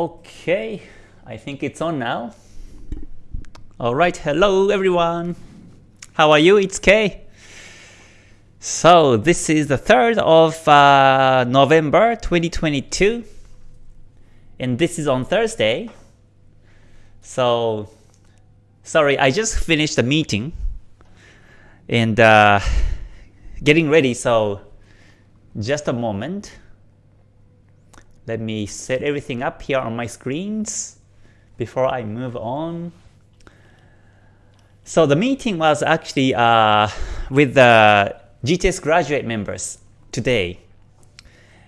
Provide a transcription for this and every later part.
Okay, I think it's on now. Alright, hello everyone. How are you? It's Kay. So this is the 3rd of uh, November 2022 and this is on Thursday. So sorry, I just finished the meeting and uh, getting ready so just a moment. Let me set everything up here on my screens before I move on. So the meeting was actually uh, with the GTS graduate members today.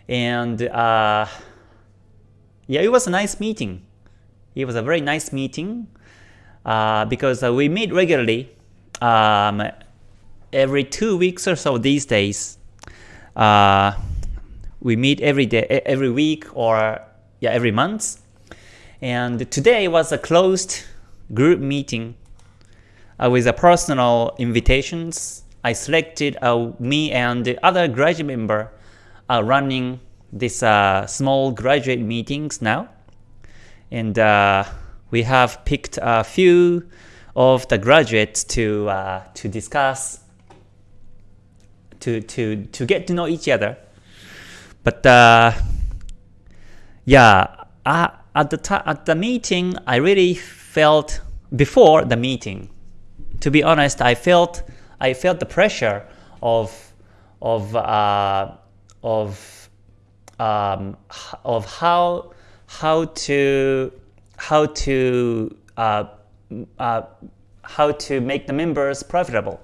And uh, yeah, it was a nice meeting. It was a very nice meeting uh, because uh, we meet regularly um, every two weeks or so these days. Uh, we meet every day, every week or yeah, every month. And today was a closed group meeting uh, with a personal invitations. I selected uh, me and the other graduate member are running this uh, small graduate meetings now. And uh, we have picked a few of the graduates to uh, to discuss to to to get to know each other but uh, yeah, uh, at the at the meeting, I really felt before the meeting. To be honest, I felt I felt the pressure of of uh, of um, of how how to how to uh, uh, how to make the members profitable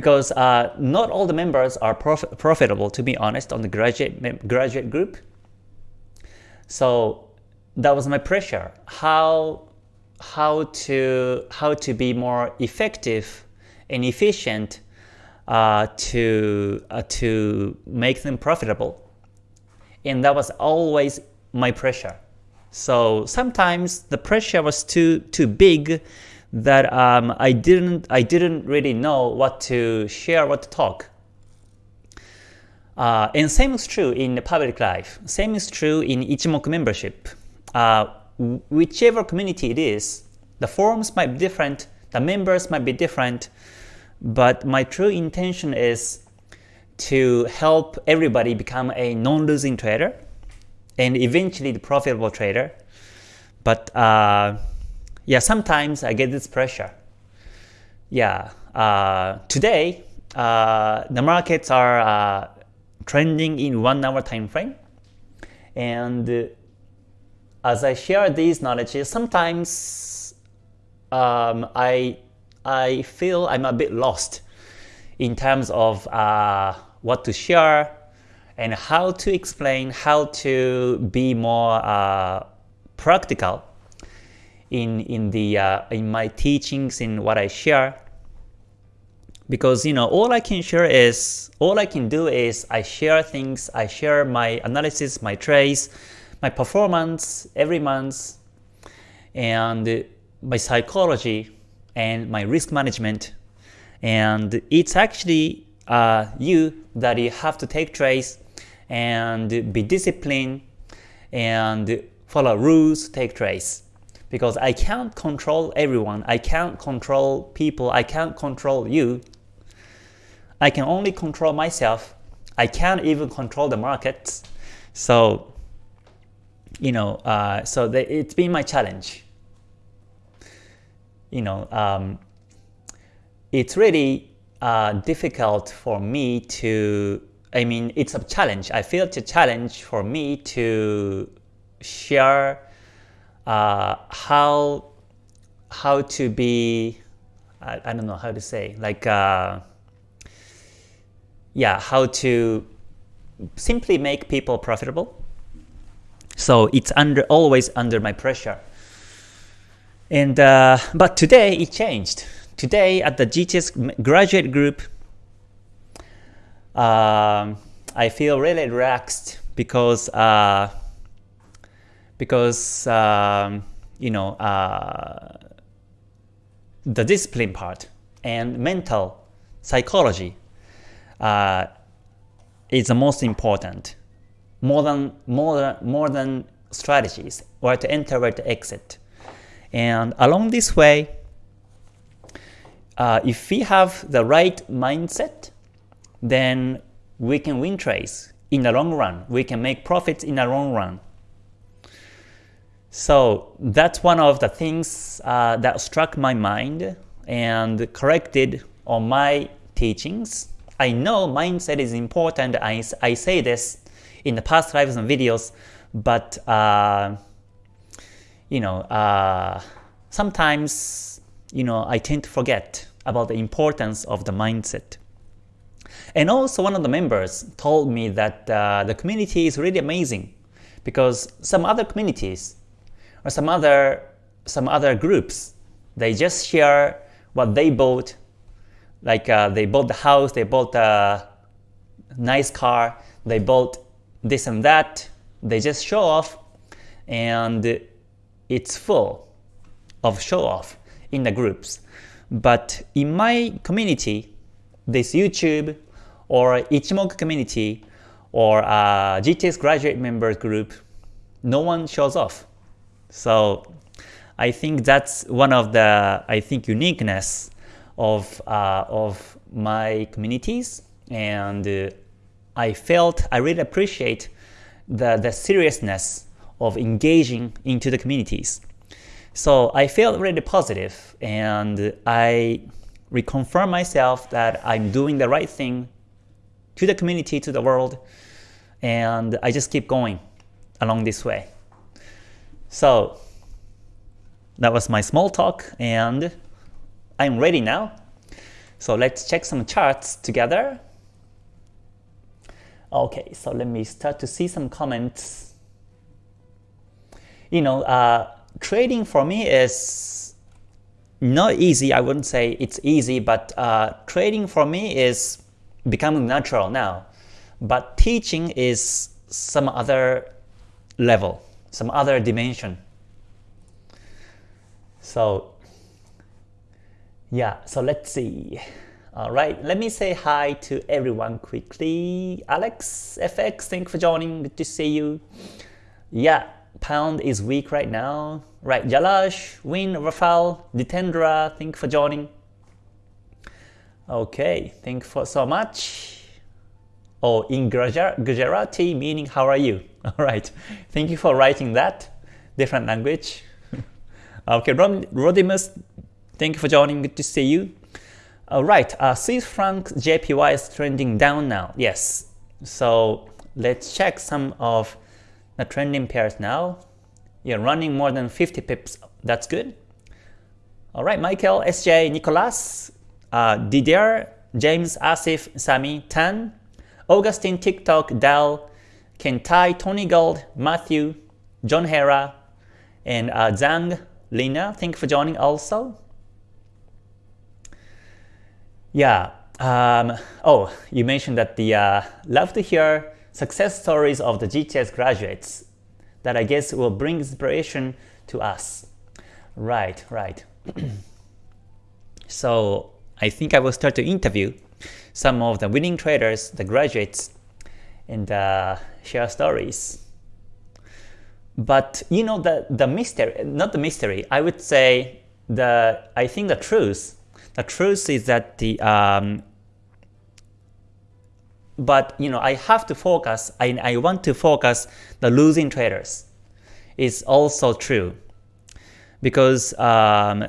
because uh, not all the members are prof profitable, to be honest, on the graduate graduate group. So that was my pressure. How how to how to be more effective and efficient uh, to uh, to make them profitable, and that was always my pressure. So sometimes the pressure was too too big that um, I didn't I didn't really know what to share, what to talk. Uh, and same is true in the public life. Same is true in Ichimoku membership. Uh, whichever community it is, the forums might be different, the members might be different, but my true intention is to help everybody become a non-losing trader and eventually the profitable trader. But uh, yeah, sometimes I get this pressure. Yeah, uh, today uh, the markets are uh, trending in one hour time frame, and as I share these knowledges, sometimes um, I I feel I'm a bit lost in terms of uh, what to share and how to explain, how to be more uh, practical in in the uh, in my teachings in what I share. Because you know all I can share is all I can do is I share things I share my analysis my trades my performance every month and my psychology and my risk management. And it's actually uh, you that you have to take trades and be disciplined and follow rules take trades because I can't control everyone. I can't control people. I can't control you. I can only control myself. I can't even control the markets. So, you know, uh, so the, it's been my challenge. You know, um, it's really uh, difficult for me to, I mean, it's a challenge. I feel it's a challenge for me to share uh, how how to be I, I, don't know how to say like uh, yeah how to simply make people profitable. So it's under always under my pressure. And uh, but today it changed. Today at the GTS graduate group um, I feel really relaxed because uh, because um, you know uh, the discipline part and mental psychology uh, is the most important more than more than more than strategies, where to enter, where to exit. And along this way, uh, if we have the right mindset, then we can win trades in the long run. We can make profits in the long run. So that's one of the things uh, that struck my mind and corrected on my teachings. I know mindset is important. I, I say this in the past lives and videos, but uh, you know, uh, sometimes you know I tend to forget about the importance of the mindset. And also one of the members told me that uh, the community is really amazing because some other communities or some other some other groups. They just share what they bought. Like uh, they bought the house they bought a nice car they bought this and that. They just show off and it's full of show off in the groups. But in my community this YouTube or Ichimoku community or GTS graduate members group no one shows off so I think that's one of the I think uniqueness of uh, of my communities, and uh, I felt I really appreciate the the seriousness of engaging into the communities. So I felt really positive, and I reconfirm myself that I'm doing the right thing to the community, to the world, and I just keep going along this way. So that was my small talk and I'm ready now. So let's check some charts together. Okay, so let me start to see some comments. You know, uh, trading for me is not easy. I wouldn't say it's easy, but uh, trading for me is becoming natural now. But teaching is some other level some other dimension. So yeah, so let's see. All right, let me say hi to everyone quickly. Alex, FX, thank you for joining. Good to see you. Yeah, pound is weak right now. Right, Jalash, Win, Rafal, Ditendra, thank you for joining. Okay, thank you for so much. Oh, in Gujarati, meaning how are you? All right. Thank you for writing that. Different language. okay, Rodimus, thank you for joining. Good to see you. All right. Uh, Swiss franc JPY is trending down now. Yes. So let's check some of the trending pairs now. You're running more than 50 pips. That's good. All right, Michael, SJ, Nicolas, uh, Didier, James, Asif, Sami, Tan, Augustine, TikTok, Dal, Kentai, Tony Gold, Matthew, John Hera, and uh, Zhang, Lina, thank you for joining also. Yeah, um, oh, you mentioned that the uh, love to hear success stories of the GTS graduates that I guess will bring inspiration to us. Right, right. so I think I will start to interview some of the winning traders, the graduates, and uh, share stories. But you know the the mystery, not the mystery. I would say the I think the truth. The truth is that the um, but you know I have to focus. I I want to focus the losing traders. Is also true because um,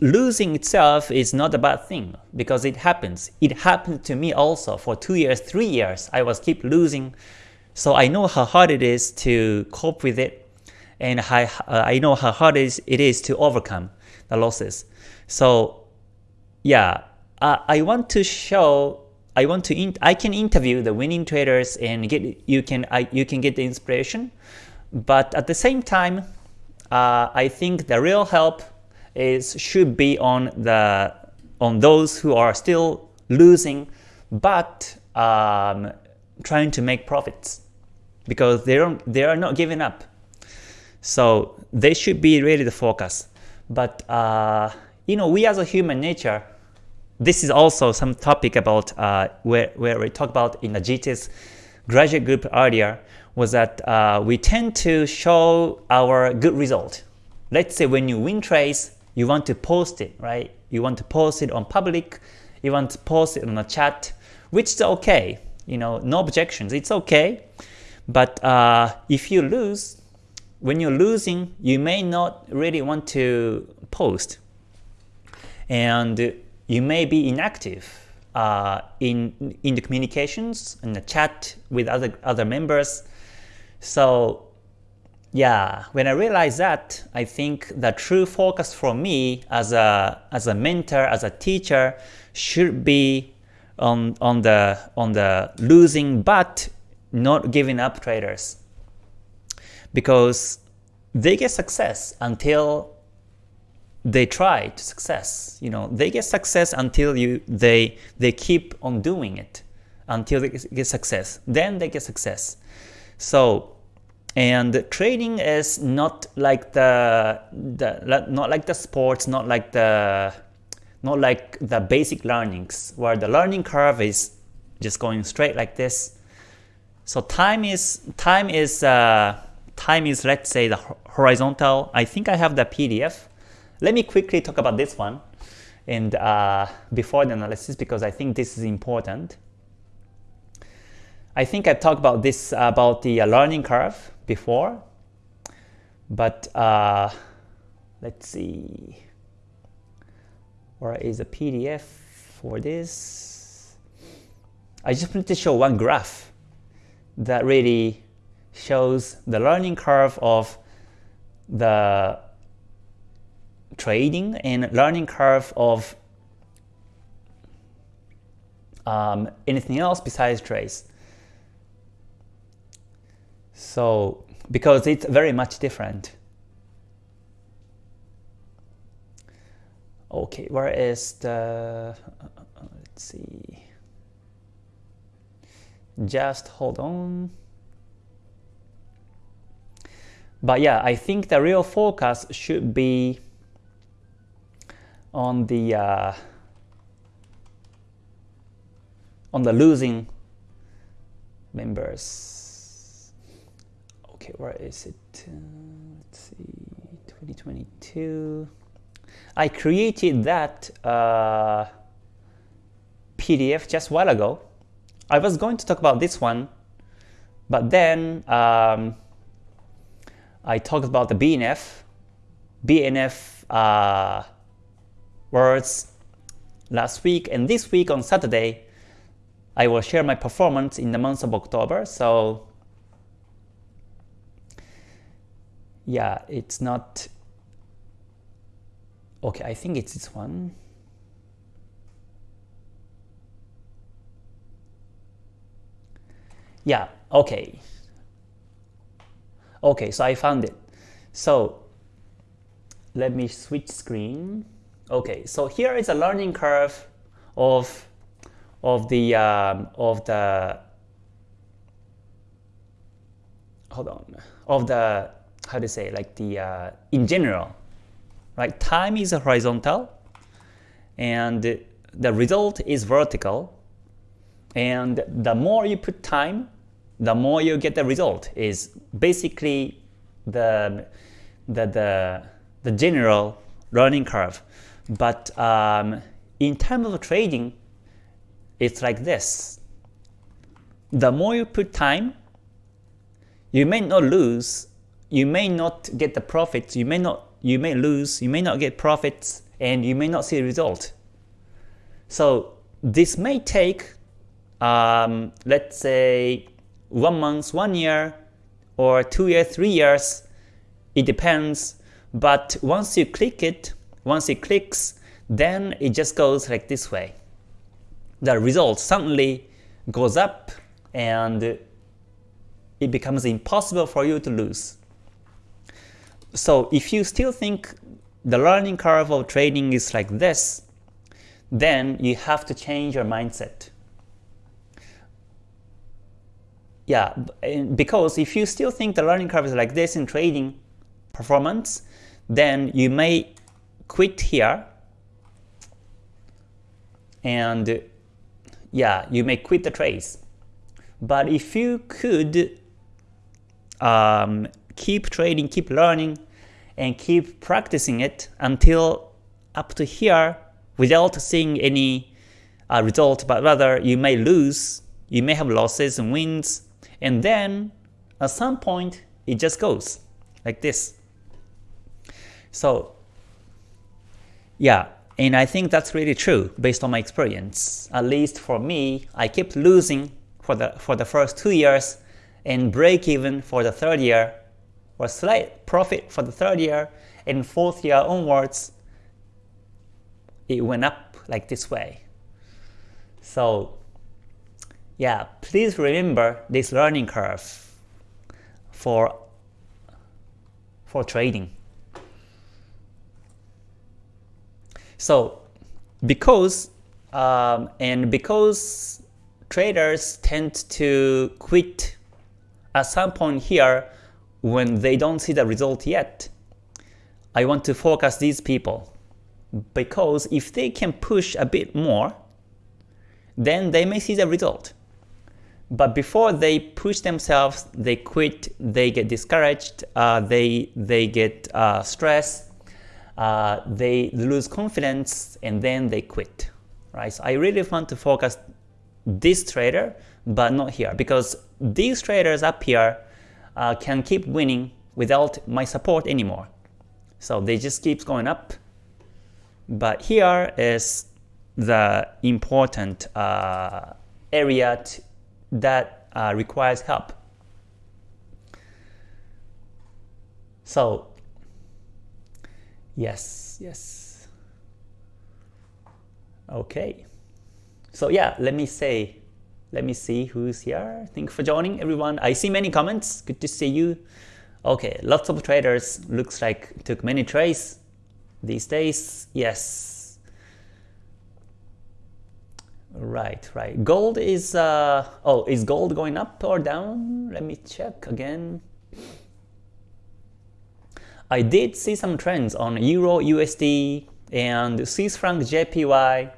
losing itself is not a bad thing because it happens. It happened to me also for two years, three years. I was keep losing. So I know how hard it is to cope with it and how, uh, I know how hard it is, it is to overcome the losses. So yeah, I want to show I want to I can interview the winning traders and get you can I, you can get the inspiration, but at the same time, uh, I think the real help is should be on the on those who are still losing but um, trying to make profits because they don't they are not giving up. So they should be really the focus. But uh, you know, we as a human nature, this is also some topic about uh, where where we talk about in the GTS graduate group earlier was that uh, we tend to show our good result. Let's say when you win trades, you want to post it, right? You want to post it on public, you want to post it on a chat, which is okay. You know, no objections, it's okay. But uh, if you lose, when you're losing, you may not really want to post. And you may be inactive uh, in in the communications and the chat with other other members. So yeah, when I realized that, I think the true focus for me as a as a mentor, as a teacher, should be on on the on the losing but not giving up traders, because they get success until they try to success. You know, they get success until you they they keep on doing it until they get success. Then they get success. So and trading is not like the, the not like the sports, not like the not like the basic learnings where the learning curve is just going straight like this. So time is time is uh, time is let's say the horizontal. I think I have the PDF. Let me quickly talk about this one and uh, before the analysis because I think this is important. I think I talked about this about the uh, learning curve before, but uh, let's see, where is a PDF for this? I just wanted to show one graph that really shows the learning curve of the trading and learning curve of um, anything else besides trades. So because it's very much different. Okay, where is the, uh, uh, uh, let's see, just hold on. But yeah, I think the real focus should be on the uh, on the losing members. Okay, where is it? Uh, let's see, 2022. I created that uh, PDF just a while ago. I was going to talk about this one, but then um, I talked about the BNF, BNF uh, words last week, and this week on Saturday, I will share my performance in the month of October. So yeah, it's not, okay, I think it's this one. Yeah, okay. Okay, so I found it. So let me switch screen. Okay, so here is a learning curve of of the um, of the hold on of the how to say like the uh, in general, right? Time is horizontal, and the result is vertical. And the more you put time, the more you get the result. Is basically the the the, the general learning curve. But um, in terms of trading, it's like this. The more you put time, you may not lose you may not get the profits, you may not you may lose, you may not get profits, and you may not see a result. So this may take, um, let's say, one month, one year, or two years, three years. It depends. But once you click it, once it clicks, then it just goes like this way. The result suddenly goes up and it becomes impossible for you to lose. So if you still think the learning curve of trading is like this, then you have to change your mindset. Yeah, because if you still think the learning curve is like this in trading performance, then you may quit here and yeah, you may quit the trades. But if you could um, keep trading, keep learning, and keep practicing it until up to here without seeing any uh, result, but rather you may lose, you may have losses and wins, and then at some point it just goes like this. So yeah, and I think that's really true based on my experience. At least for me, I kept losing for the for the first two years and break even for the third year, or slight profit for the third year, and fourth year onwards, it went up like this way. So yeah, please remember this learning curve for, for trading. So because um, and because traders tend to quit at some point here when they don't see the result yet, I want to focus these people because if they can push a bit more, then they may see the result. But before they push themselves, they quit, they get discouraged, uh, they, they get uh, stressed, uh, they lose confidence, and then they quit. Right? So I really want to focus this trader, but not here, because these traders up here uh, can keep winning without my support anymore. So they just keeps going up. But here is the important uh, area that uh, requires help. So, yes, yes. Okay. So yeah, let me say, let me see who's here. Thank you for joining everyone. I see many comments. Good to see you. Okay, lots of traders looks like took many trades these days. Yes, Right, right. Gold is, uh, oh, is gold going up or down? Let me check again. I did see some trends on Euro USD and Swiss franc JPY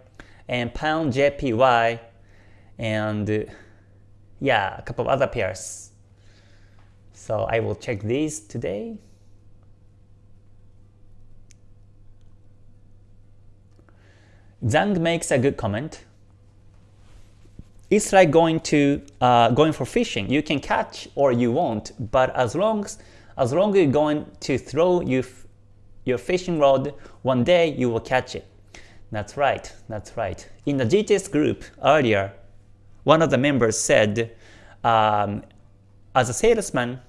and Pound JPY and yeah, a couple of other pairs. So I will check these today. Zhang makes a good comment it's like going to uh, going for fishing. You can catch or you won't, but as long as as long as you're going to throw your your fishing rod, one day you will catch it. That's right. That's right. In the GTS group earlier, one of the members said, um, as a salesman,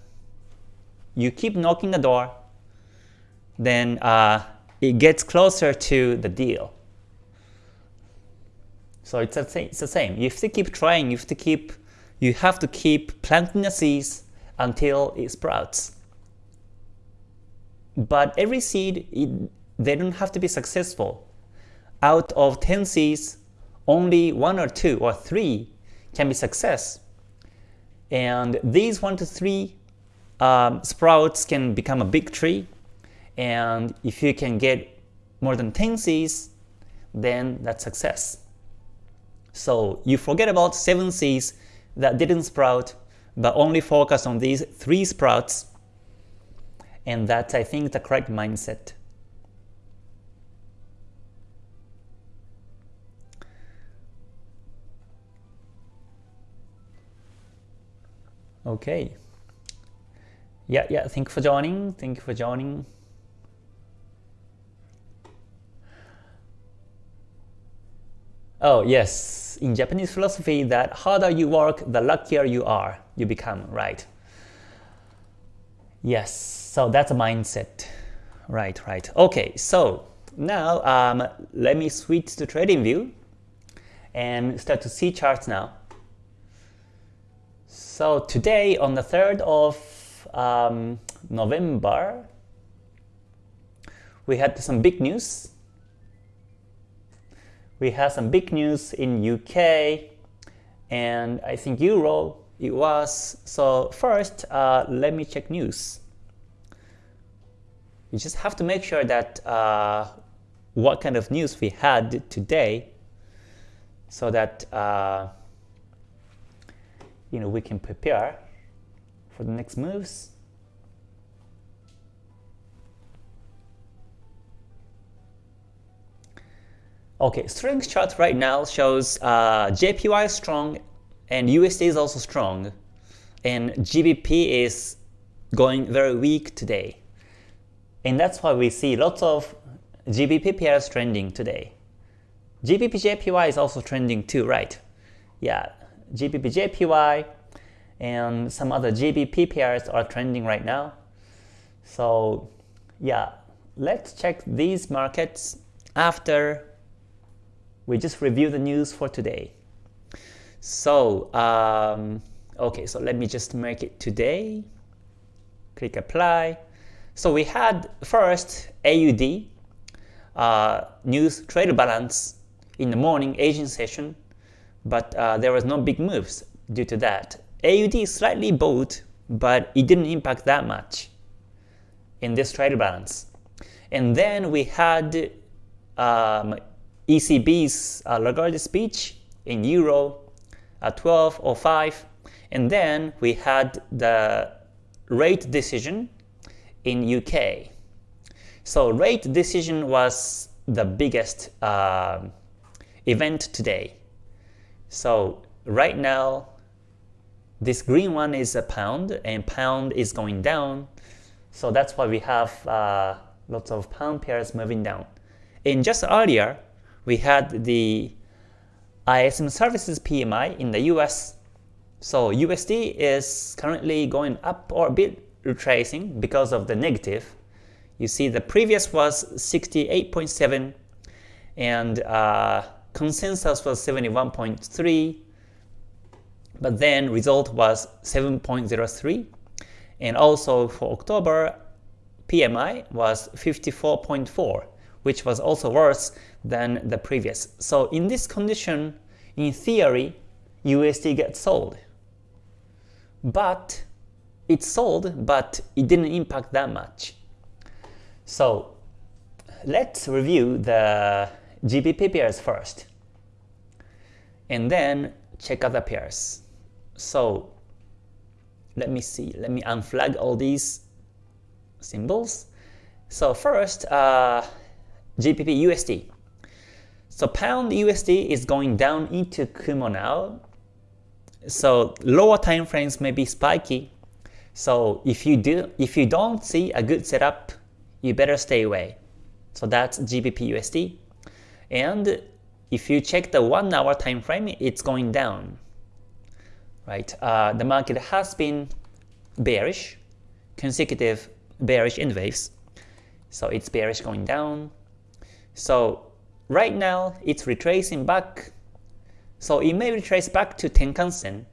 you keep knocking the door, then uh, it gets closer to the deal. So it's, a, it's the same. You have to keep trying. You have to keep you have to keep planting the seeds until it sprouts. But every seed, it, they don't have to be successful. Out of 10 seeds, only one or two or three can be success. And these one to three um, sprouts can become a big tree. And if you can get more than 10 seeds, then that's success. So you forget about 7 seeds that didn't sprout, but only focus on these 3 sprouts, and that's I think the correct mindset. Okay. Yeah, yeah, thank you for joining. Thank you for joining. Oh, yes in Japanese philosophy that harder you work, the luckier you are, you become, right? Yes, so that's a mindset. Right, right. Okay, so now um, let me switch to trading view and start to see charts now. So today on the 3rd of um, November, we had some big news we had some big news in UK and I think Euro it was. So first, uh, let me check news. We just have to make sure that uh, what kind of news we had today so that uh, you know we can prepare for the next moves. Okay, strength chart right now shows uh, JPY is strong and USD is also strong and GBP is going very weak today. And that's why we see lots of GBP pairs trending today. GBP JPY is also trending too, right? Yeah, GBP JPY and some other GBP pairs are trending right now. So yeah, let's check these markets after we just review the news for today. So, um, okay, so let me just make it today. Click apply. So we had first AUD, uh, news trade balance in the morning Asian session, but uh, there was no big moves due to that. AUD slightly bought, but it didn't impact that much in this trade balance. And then we had um, ECB's uh, Lagarde speech in Euro at 12.05 and then we had the rate decision in UK. So rate decision was the biggest uh, event today. So right now this green one is a pound and pound is going down. So that's why we have uh, lots of pound pairs moving down. And just earlier, we had the ISM services PMI in the US. So USD is currently going up or a bit retracing because of the negative. You see the previous was 68.7 and uh, consensus was 71.3 but then result was 7.03 and also for October PMI was 54.4 which was also worse than the previous. So in this condition, in theory, USD gets sold. But it sold, but it didn't impact that much. So let's review the GBP pairs first. And then check other pairs. So let me see, let me unflag all these symbols. So first, uh, GBP USD. So pound USD is going down into Kumo now. So lower time frames may be spiky. So if you do if you don't see a good setup, you better stay away. So that's GBP USD. And if you check the one hour time frame, it's going down. Right? Uh, the market has been bearish, consecutive bearish in waves. So it's bearish going down. So right now it's retracing back. So it may retrace back to Tenkan-sen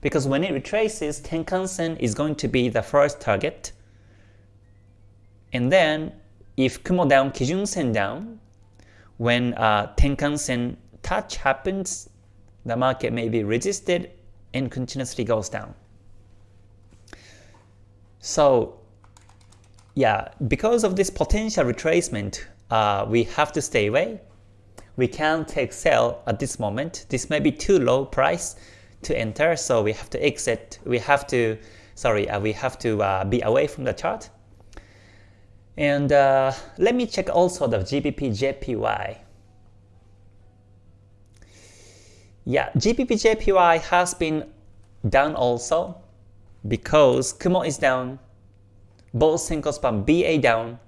because when it retraces, Tenkan-sen is going to be the first target. And then if Kumo down, Kijun-sen down, when uh, Tenkan-sen touch happens, the market may be resisted and continuously goes down. So yeah, because of this potential retracement, uh, we have to stay away. We can't take sell at this moment. This may be too low price to enter, so we have to exit. We have to, sorry, uh, we have to uh, be away from the chart. And uh, let me check also the GBP JPY. Yeah, GBP JPY has been down also because Kumo is down, both single Span BA down,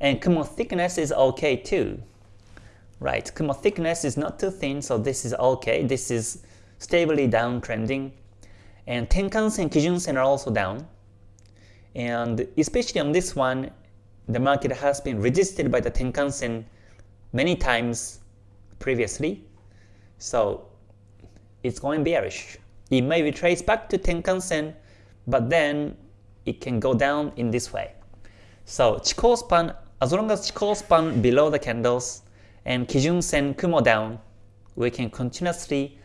and Kumo thickness is okay too. Right, Kumo thickness is not too thin, so this is okay. This is stably downtrending. And Tenkan-sen, Kijun-sen are also down. And especially on this one, the market has been resisted by the Tenkan-sen many times previously. So it's going bearish. It may retrace back to Tenkan-sen, but then it can go down in this way. So Chikou span as long as Chikou span below the candles and Kijun Sen Kumo down, we can continuously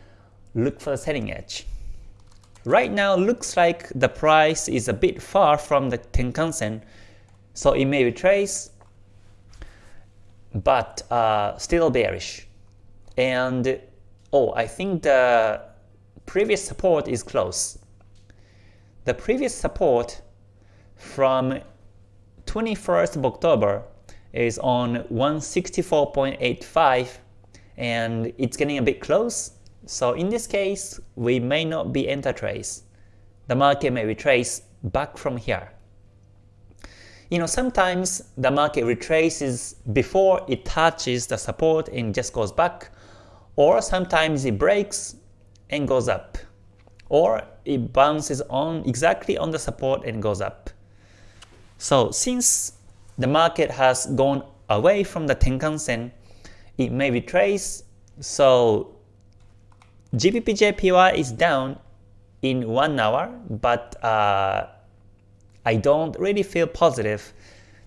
look for the selling edge. Right now looks like the price is a bit far from the Tenkan Sen, so it may retrace, but uh, still bearish. And oh, I think the previous support is close. The previous support from 21st of October is on 164.85 and it's getting a bit close. So in this case, we may not be enter trace. The market may retrace back from here. You know, sometimes the market retraces before it touches the support and just goes back, or sometimes it breaks and goes up, or it bounces on exactly on the support and goes up. So since the market has gone away from the Tenkan-sen, it may retrace. So GBP-JPY is down in 1 hour, but uh, I don't really feel positive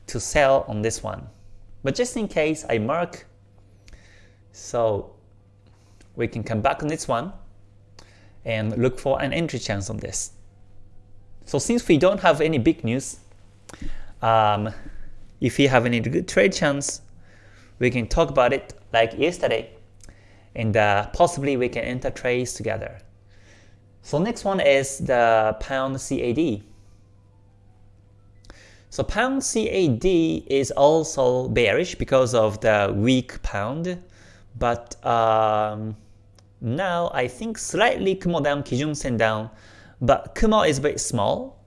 to sell on this one. But just in case I mark, so we can come back on this one and look for an entry chance on this. So since we don't have any big news, um, if we have any good trade chance, we can talk about it like yesterday, and uh, possibly we can enter trades together. So next one is the pound CAD. So pound CAD is also bearish because of the weak pound, but um, now I think slightly Kumo down, Kijun Sen down, but Kumo is very small,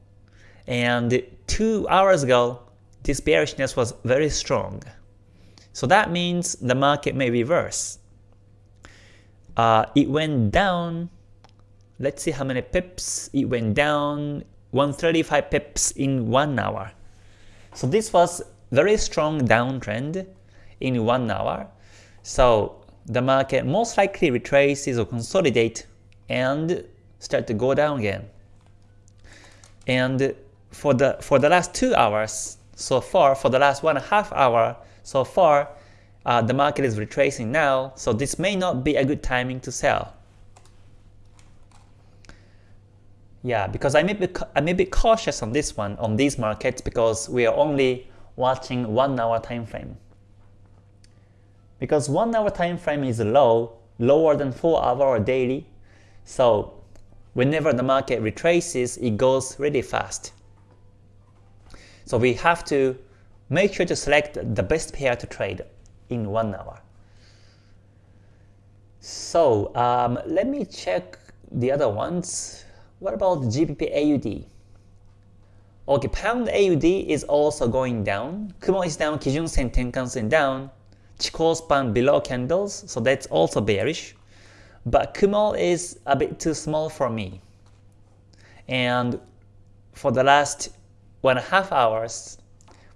and two hours ago this bearishness was very strong. So that means the market may reverse. Uh, it went down, let's see how many pips, it went down 135 pips in 1 hour. So this was very strong downtrend in 1 hour. So the market most likely retraces or consolidate and start to go down again. And for the for the last 2 hours, so far for the last one and a half hour so far uh, the market is retracing now so this may not be a good timing to sell. Yeah because I may be I may be cautious on this one on these markets because we are only watching one hour time frame. Because one hour time frame is low lower than four hour or daily so whenever the market retraces it goes really fast so we have to make sure to select the best pair to trade in one hour. So um, let me check the other ones. What about GBP AUD? Okay, Pound AUD is also going down. Kumo is down, Kijun Sen Tenkan Sen down. Chikou span below candles, so that's also bearish. But Kumo is a bit too small for me. And for the last one and a half hours,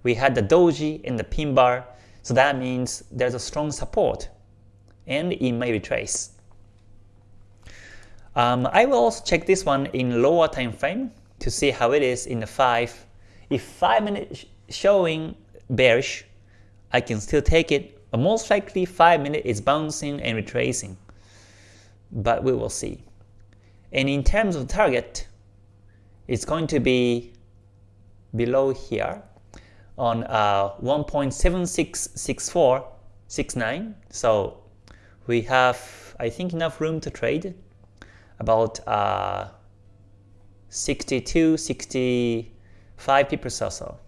we had the doji in the pin bar, so that means there's a strong support, and it may retrace. Um, I will also check this one in lower time frame to see how it is in the 5. If 5 minutes showing bearish, I can still take it, but most likely 5 minutes is bouncing and retracing. But we will see. And in terms of target, it's going to be below here on uh, 1.766469. So we have, I think, enough room to trade about uh, 62, 65 pips or so.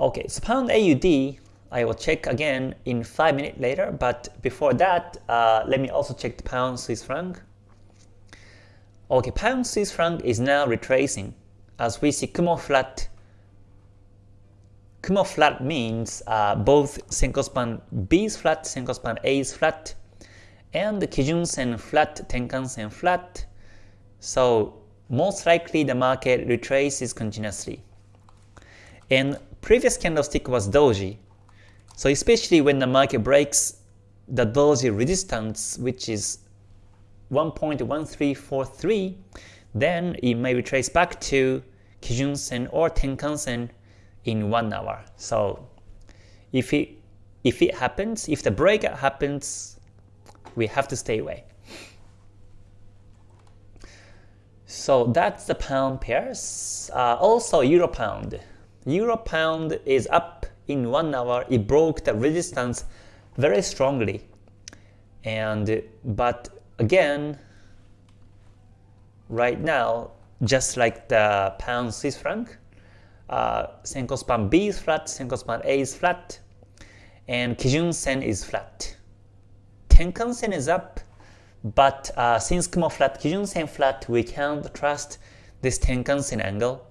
Okay, so pound AUD, I will check again in 5 minutes later, but before that, uh, let me also check the pound Swiss franc. Okay, pound Swiss franc is now retracing as we see Kumo flat. Kumo flat means uh, both Senko span B is flat, Senko span A is flat, and Kijun Sen flat, Tenkan Sen flat. So most likely the market retraces continuously. And previous candlestick was doji. So especially when the market breaks the doji resistance, which is 1.1343, then it may be traced back to Kijun-sen or Tenkan-sen in one hour. So if it if it happens, if the breakout happens, we have to stay away. So that's the pound pairs. Uh, also euro pound. Euro pound is up in one hour. It broke the resistance very strongly, and but again, right now, just like the pound Swiss franc, uh, Senko span B is flat, Senko span A is flat, and Kijun Sen is flat. Tenkan Sen is up, but uh, since Kumo flat, Kijun Sen flat, we can't trust this Tenkan Sen angle.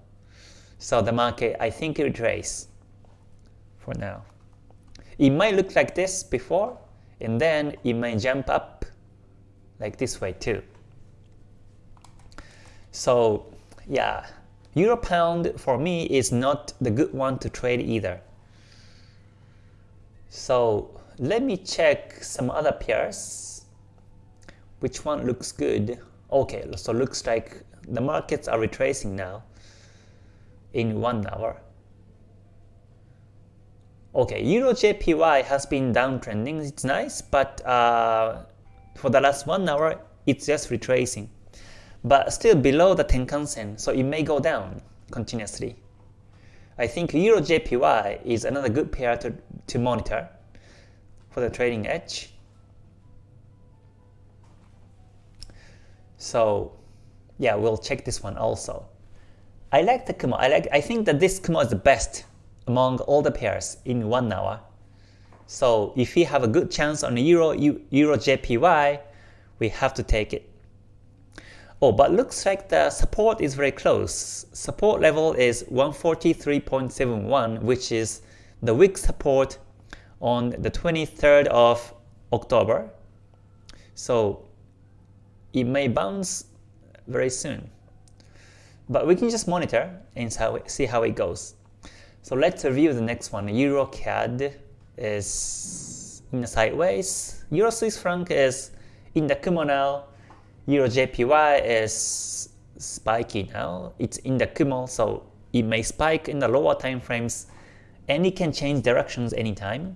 So the market, I think it retrace for now. It might look like this before, and then it might jump up like this way too. So yeah, Euro Pound for me is not the good one to trade either. So let me check some other pairs. Which one looks good? Okay, so looks like the markets are retracing now in one hour. Okay, Euro JPY has been downtrending. It's nice, but uh, for the last one hour, it's just retracing. But still below the Tenkan Sen, so it may go down continuously. I think Euro JPY is another good pair to, to monitor for the trading edge. So yeah, we'll check this one also. I like the Kumo. I like. I think that this Kumo is the best among all the pairs in one hour. So if we have a good chance on Euro Euro JPY, we have to take it. Oh, but looks like the support is very close. Support level is 143.71, which is the weak support on the 23rd of October. So it may bounce very soon. But we can just monitor and see how it goes. So let's review the next one. Euro CAD is in the sideways. Euro Swiss franc is in the now. Euro JPY is spiky now. It's in the Kumo, so it may spike in the lower time frames and it can change directions anytime.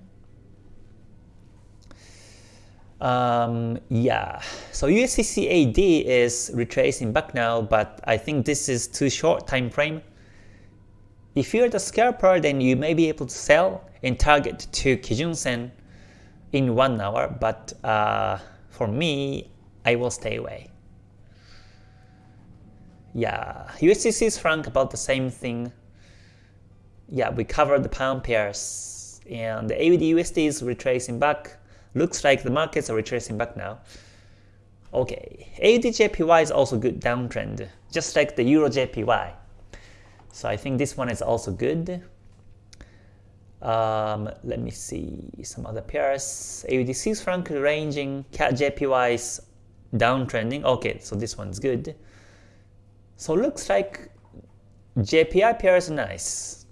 Um, yeah, so USDCAD is retracing back now, but I think this is too short time frame. If you're the scalper, then you may be able to sell and target to Kijun Sen in one hour, but uh, for me, I will stay away. Yeah, USD Swiss franc about the same thing. Yeah, we covered the pound pairs, and the AUD USD is retracing back. Looks like the markets are retracing back now. Okay, AUD-JPY is also good downtrend, just like the Euro-JPY. So I think this one is also good. Um, let me see some other pairs. AUD Swiss franc ranging, CAD JPY is downtrending. Okay, so this one's good. So looks like JPY pair is nice.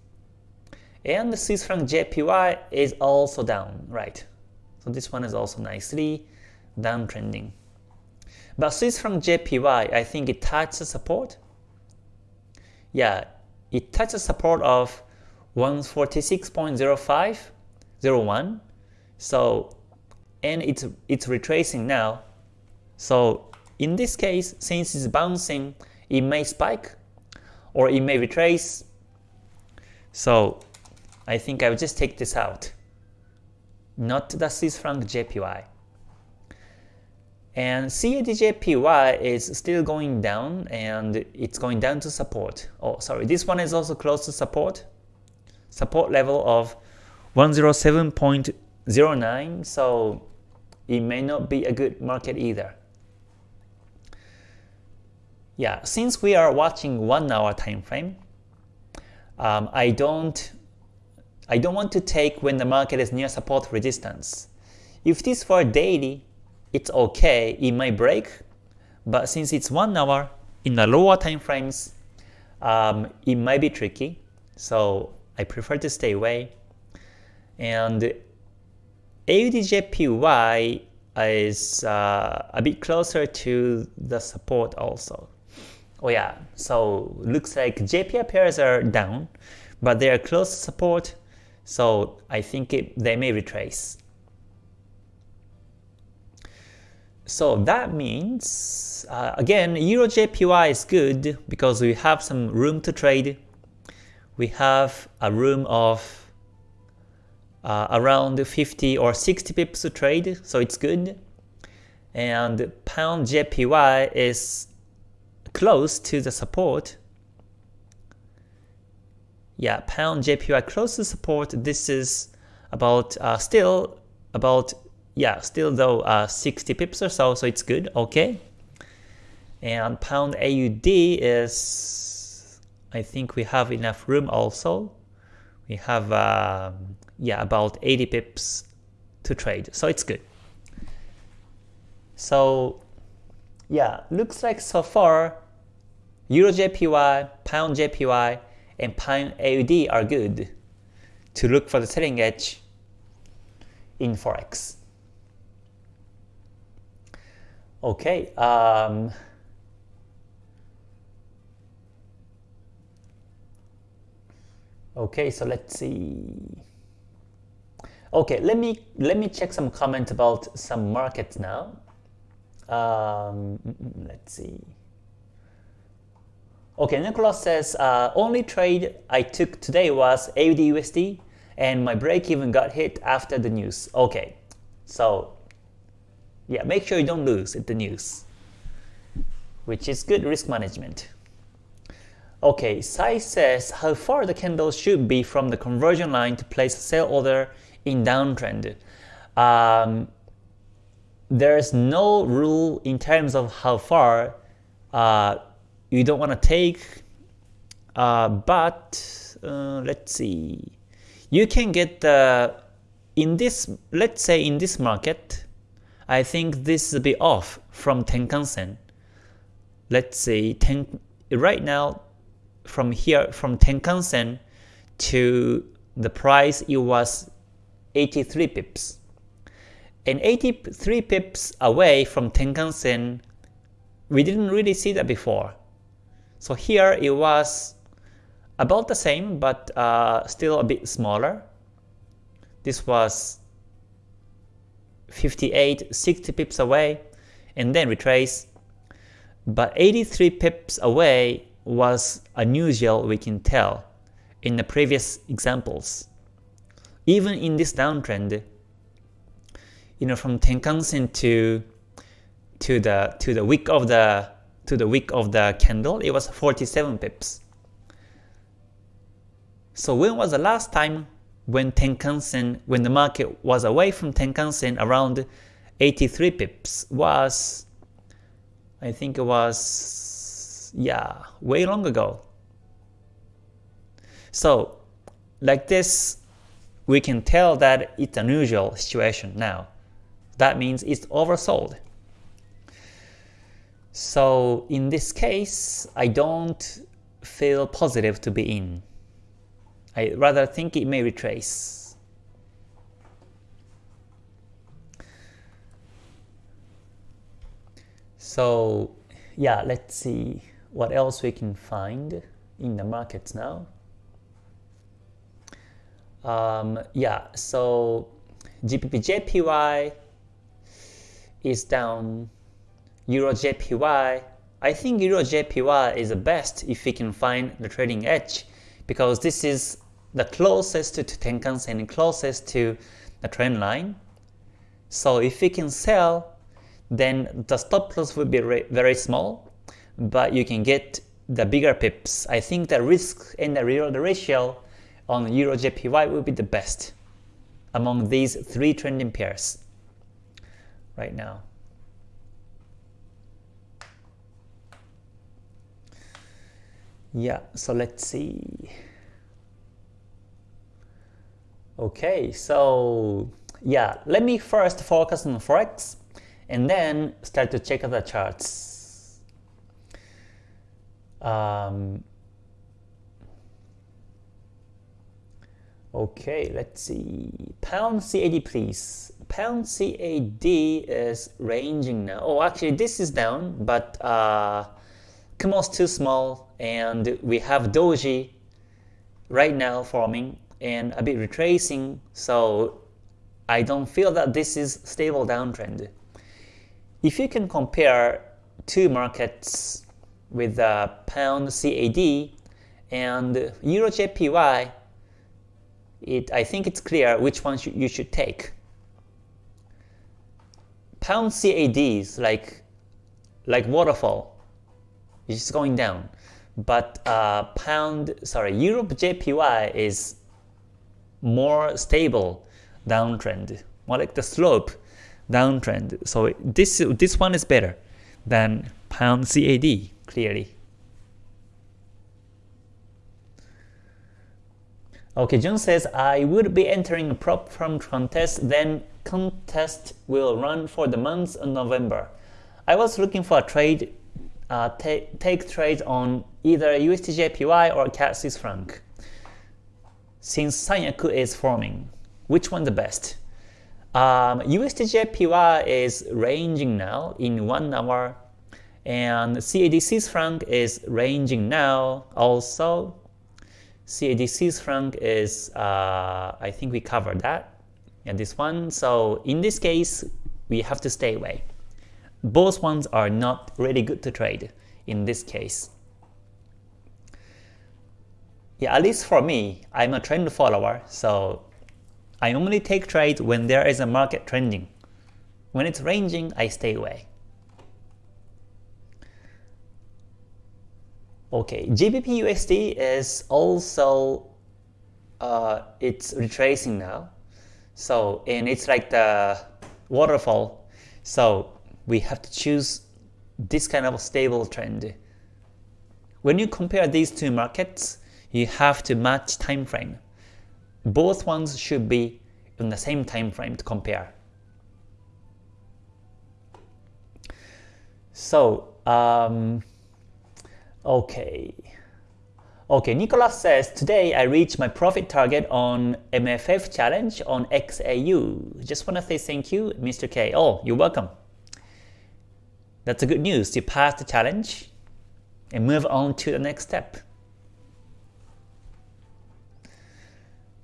And the Swiss franc JPY is also down, right? So this one is also nicely downtrending. But Swiss franc JPY, I think it touches support. Yeah, it touches support of 146.0501. So and it's it's retracing now. So in this case, since it's bouncing, it may spike or it may retrace. So I think I will just take this out not the Swiss franc JPY. And CAD is still going down and it's going down to support. Oh, sorry, this one is also close to support. Support level of 107.09, so it may not be a good market either. Yeah, since we are watching one hour time frame, um, I don't I don't want to take when the market is near support resistance. If this for daily, it's okay, it might break, but since it's 1 hour, in the lower time frames, um, it might be tricky, so I prefer to stay away. And AUDJPY is uh, a bit closer to the support also. Oh yeah, so looks like JPY pairs are down, but they are close to support so I think it, they may retrace. So that means, uh, again, Euro JPY is good because we have some room to trade. We have a room of uh, around 50 or 60 pips to trade, so it's good. and pound JPY is close to the support. Yeah, pound JPY close to support. This is about uh, still about yeah still though uh, 60 pips or so, so it's good. Okay, and pound AUD is I think we have enough room also. We have um, yeah about 80 pips to trade, so it's good. So yeah, looks like so far Euro JPY, Pound JPY, and Pound AUD are good to look for the selling edge in Forex. Okay, um, okay, so let's see. Okay, let me let me check some comments about some markets now. Um, let's see. Okay, Nicholas says, uh, only trade I took today was AUD and my break even got hit after the news. Okay, so yeah, make sure you don't lose at the news, which is good risk management. Okay, Sai says how far the candle should be from the conversion line to place a sell order in downtrend. Um, there's no rule in terms of how far uh, you don't want to take, uh, but uh, let's see. You can get the, in this, let's say in this market, I think this will be off from Tenkan-sen. Let's say ten, right now from here, from Tenkan-sen to the price it was 83 pips and 83 pips away from Tenkan-sen, we didn't really see that before. So here it was about the same, but uh, still a bit smaller. This was 58, 60 pips away, and then retrace. But 83 pips away was unusual, we can tell, in the previous examples. Even in this downtrend, you know, from Tenkan-sen to to the to the wick of the to the wick of the candle, it was 47 pips. So when was the last time when Tenkan-sen, when the market was away from Tenkan-sen around 83 pips was, I think it was, yeah, way long ago. So like this, we can tell that it's unusual situation now that means it's oversold. So in this case, I don't feel positive to be in. I rather think it may retrace. So yeah, let's see what else we can find in the markets now. Um, yeah, so GBP JPY is down. Euro JPY, I think Euro JPY is the best if we can find the trading edge because this is the closest to Tenkan-sen and closest to the trend line. So if we can sell, then the stop loss will be very small, but you can get the bigger pips. I think the risk and the reward ratio on Euro JPY will be the best among these three trending pairs right now. Yeah, so let's see. Okay, so yeah, let me first focus on Forex and then start to check out the charts. Um, okay, let's see. Pound CAD please pound CAD is ranging now. Oh, actually this is down, but uh, Kumo's too small, and we have Doji right now forming and a bit retracing, so I don't feel that this is stable downtrend. If you can compare two markets with uh, pound CAD and Euro JPY, it, I think it's clear which one you should take. pound CADs like like waterfall, it's going down. But uh, pound, sorry, Europe JPY is more stable downtrend, more like the slope downtrend. So this this one is better than pound CAD clearly. Okay, John says, I would be entering a prop firm contest, then contest will run for the month of November. I was looking for a trade, uh, take trades on either USDJPY or CAD Swiss franc. Since Sanyaku is forming, which one the best? Um, USDJPY is ranging now in 1 hour and CAD Swiss franc is ranging now also CAD Swiss franc is, uh, I think we covered that. And this one, so in this case, we have to stay away. Both ones are not really good to trade in this case. Yeah, at least for me, I'm a trend follower, so I only take trades when there is a market trending. When it's ranging, I stay away. Okay, GBP USD is also uh, it's retracing now. So and it's like the waterfall. So we have to choose this kind of stable trend. When you compare these two markets, you have to match time frame. Both ones should be in the same time frame to compare. So um, Okay. Okay, Nicholas says, today I reached my profit target on MFF challenge on XAU. Just want to say thank you, Mr. K. Oh, you're welcome. That's a good news. You passed the challenge and move on to the next step.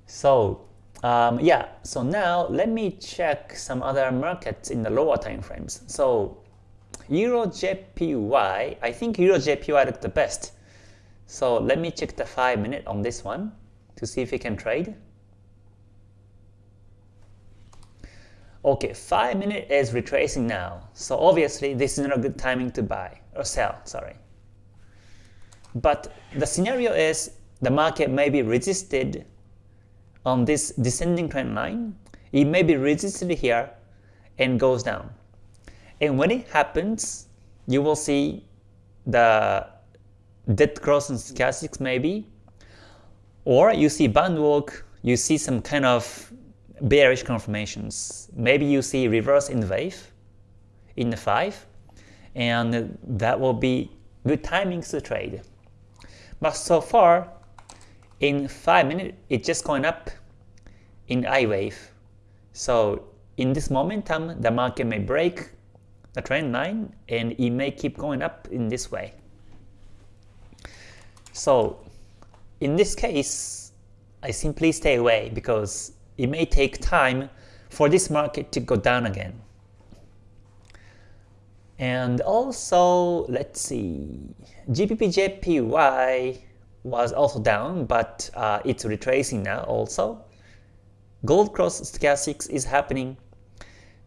So, um, yeah, so now let me check some other markets in the lower time frames. So, Euro JPY, I think Euro JPY looked the best. So let me check the 5 minute on this one to see if we can trade. Okay, 5 minute is retracing now. So obviously this is not a good timing to buy or sell, sorry. But the scenario is the market may be resisted on this descending trend line. It may be resisted here and goes down. And when it happens, you will see the dead cross and stochastics maybe, or you see band walk, you see some kind of bearish confirmations. Maybe you see reverse in the wave, in the 5, and that will be good timings to trade. But so far, in 5 minutes, it's just going up in I wave. So in this momentum, the market may break the trend line and it may keep going up in this way. So in this case, I simply stay away because it may take time for this market to go down again. And also, let's see, GBP-JPY was also down, but uh, it's retracing now also. Gold cross stochastics is happening.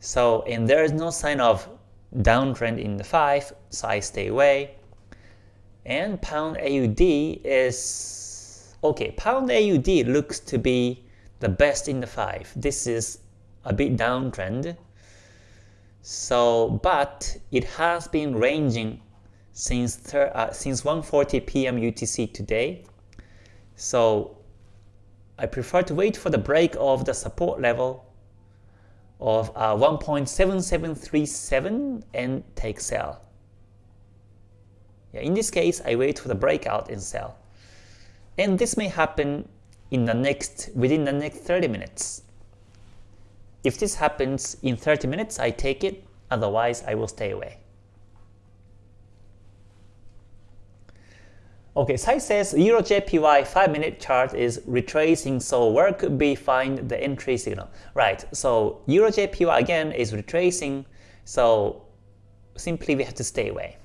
So, and there is no sign of downtrend in the 5, so I stay away. And pound AUD is okay. Pound AUD looks to be the best in the 5. This is a bit downtrend. So, but it has been ranging since uh, since 1:40 p.m. UTC today. So, I prefer to wait for the break of the support level of uh, 1.7737 and take sell. Yeah, in this case, I wait for the breakout and sell. And this may happen in the next within the next 30 minutes. If this happens in 30 minutes, I take it, otherwise I will stay away. Okay, Sai says Euro JPY 5 minute chart is retracing, so where could we find the entry signal? Right, so Euro JPY again is retracing, so simply we have to stay away.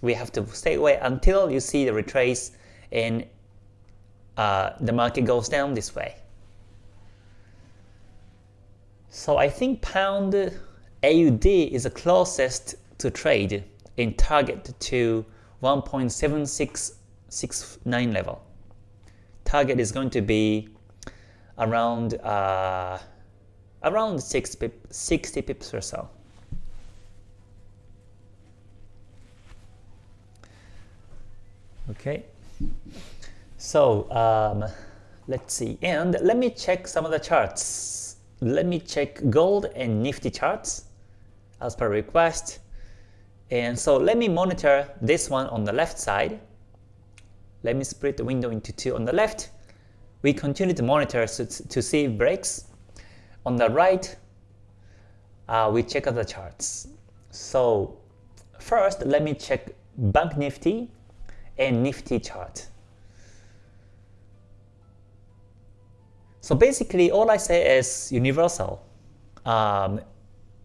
We have to stay away until you see the retrace and uh, the market goes down this way. So I think pound AUD is the closest to trade in target to 1.7669 level. Target is going to be around uh, around 60 pips, 60 pips or so. Okay, so um, let's see, and let me check some of the charts. Let me check gold and Nifty charts as per request. And so let me monitor this one on the left side. Let me split the window into two on the left. We continue to monitor to see breaks. On the right, uh, we check out the charts. So first, let me check Bank Nifty and Nifty chart. So basically, all I say is universal. Um,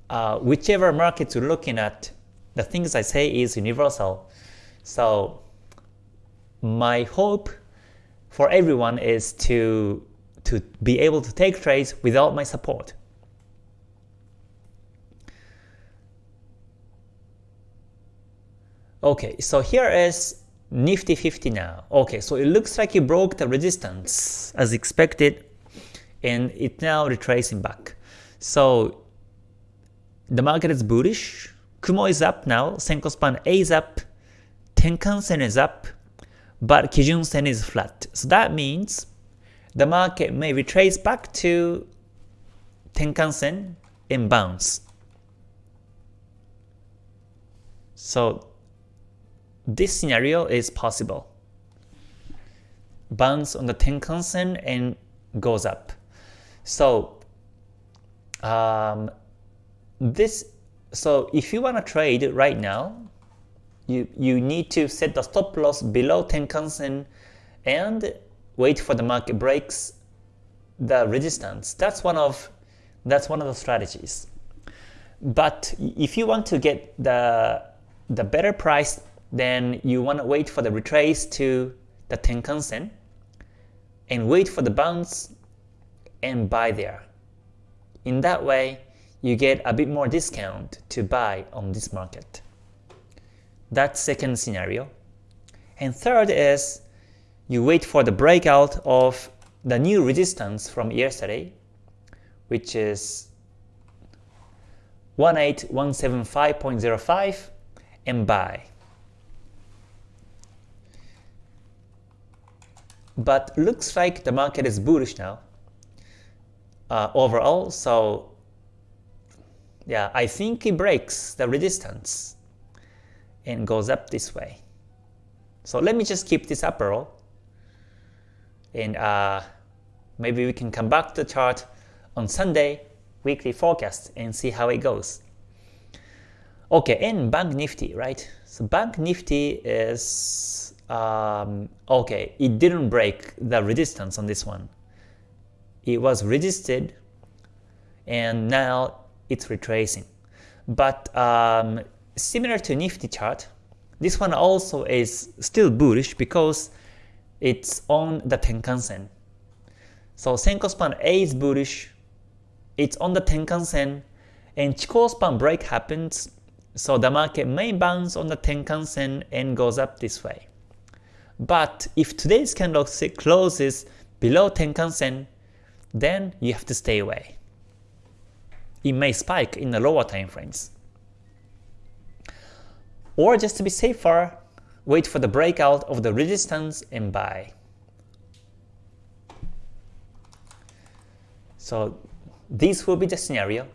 uh, whichever market you're looking at, the things I say is universal. So my hope for everyone is to to be able to take trades without my support. Okay, so here is Nifty 50 now. Okay, so it looks like it broke the resistance as expected and it now retracing back. So the market is bullish. Kumo is up now. Senko span A is up. Tenkan Sen is up. But Kijun Sen is flat. So that means the market may retrace back to Tenkan Sen and bounce. So this scenario is possible. Bounce on the Tenkan Sen and goes up. So um, this so if you want to trade right now, you you need to set the stop loss below Tenkan-sen and wait for the market breaks the resistance. That's one of that's one of the strategies. But if you want to get the the better price, then you want to wait for the retrace to the Tenkan-sen and wait for the bounce and buy there. In that way, you get a bit more discount to buy on this market. That's second scenario. And third is you wait for the breakout of the new resistance from yesterday, which is 18175.05 and buy. But looks like the market is bullish now uh, overall, so yeah, I think it breaks the resistance and goes up this way. So let me just keep this upper row and uh, maybe we can come back to the chart on Sunday weekly forecast and see how it goes. Okay, and Bank Nifty, right? So Bank Nifty is um, okay. It didn't break the resistance on this one. It was resisted, and now it's retracing. But um, similar to Nifty chart, this one also is still bullish because it's on the Tenkan-sen. So Senko span A is bullish, it's on the Tenkan-sen, and Chikou span break happens, so the market may bounce on the Tenkan-sen and goes up this way. But if today's candlestick closes below Tenkan-sen, then you have to stay away it may spike in the lower time frames. Or just to be safer, wait for the breakout of the resistance and buy. So this will be the scenario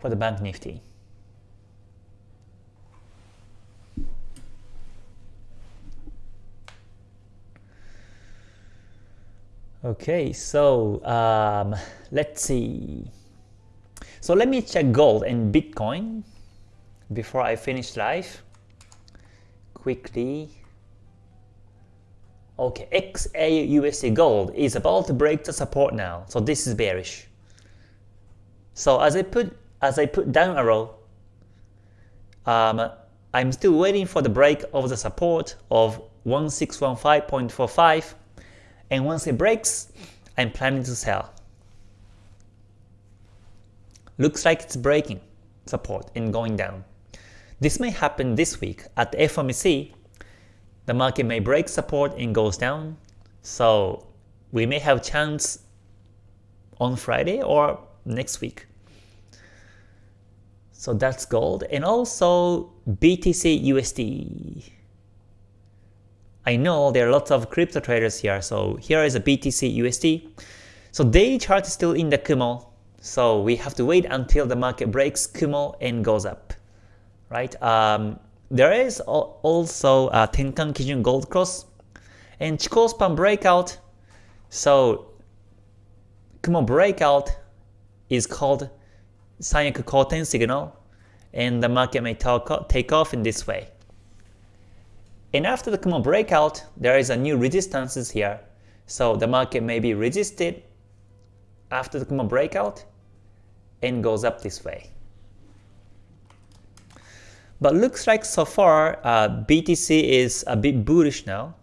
for the Bank Nifty. Okay, so um, let's see. So let me check gold and Bitcoin before I finish live. Quickly. Okay, XAUSD gold is about to break the support now. So this is bearish. So as I put as I put down arrow, um, I'm still waiting for the break of the support of 1615.45 and once it breaks, I'm planning to sell. Looks like it's breaking. support and going down. This may happen this week at the FOMC. The market may break support and goes down. So we may have chance on Friday or next week. So that's gold. And also BTC USD. I know there are lots of crypto traders here. So here is a BTC USD. So daily chart is still in the Kumo. So we have to wait until the market breaks Kumo and goes up. Right? Um, there is also a Tenkan Kijun Gold Cross and Chikou span breakout. So Kumo breakout is called Sanyaku Koten signal and the market may take off in this way. And after the Kumo breakout, there is a new resistances here. So the market may be resisted after the Kumo breakout and goes up this way. But looks like so far uh, BTC is a bit bullish now.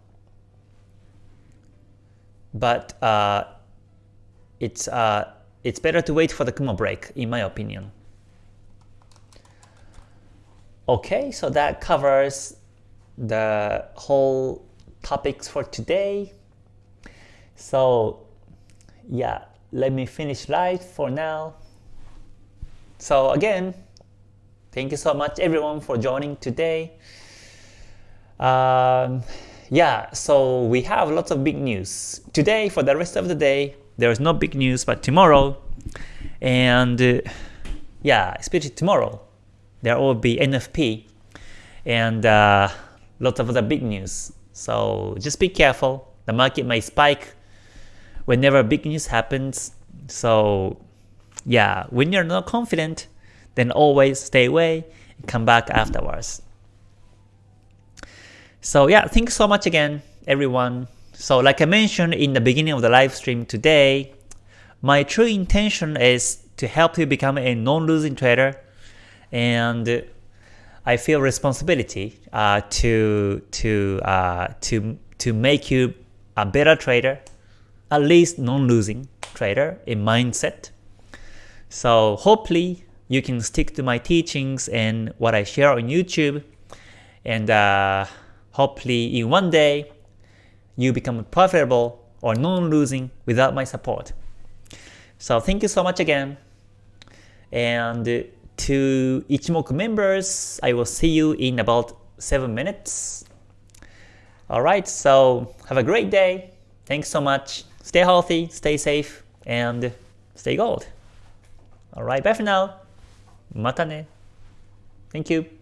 But uh, it's uh, it's better to wait for the Kumo break, in my opinion. Okay, so that covers the whole topics for today. So yeah, let me finish live for now. So again, thank you so much everyone for joining today. Um, yeah, so we have lots of big news. Today, for the rest of the day, there is no big news, but tomorrow, and uh, yeah, especially tomorrow, there will be NFP and uh, lots of other big news. So just be careful. The market may spike whenever big news happens. So yeah, when you're not confident, then always stay away and come back afterwards. So yeah, thanks so much again, everyone. So like I mentioned in the beginning of the live stream today, my true intention is to help you become a non-losing trader and I feel responsibility uh, to to uh, to to make you a better trader, at least non-losing trader in mindset. So hopefully you can stick to my teachings and what I share on YouTube, and uh, hopefully in one day you become profitable or non-losing without my support. So thank you so much again, and to Ichimoku members, I will see you in about 7 minutes. Alright, so have a great day. Thanks so much. Stay healthy, stay safe, and stay gold. Alright, bye for now. Mata ne. Thank you.